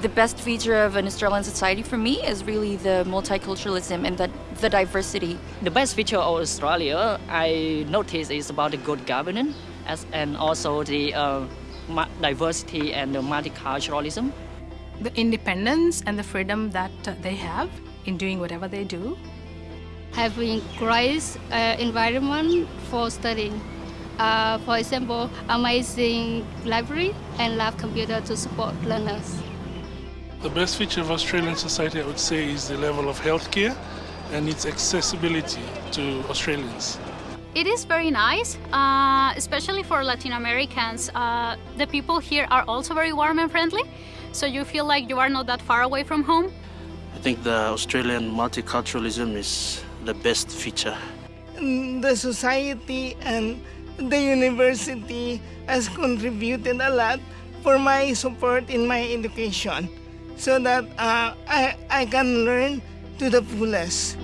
the best feature of an Australian society for me is really the multiculturalism and the, the diversity. The best feature of Australia I notice is about the good governance as, and also the uh, diversity and the multiculturalism. The independence and the freedom that uh, they have in doing whatever they do. Having great uh, environment for studying. Uh, for example, amazing library and lab computer to support learners. The best feature of Australian society, I would say, is the level of healthcare and its accessibility to Australians. It is very nice, uh, especially for Latin Americans. Uh, the people here are also very warm and friendly, so you feel like you are not that far away from home. I think the Australian multiculturalism is the best feature. The society and the university has contributed a lot for my support in my education so that uh, I, I can learn to the fullest.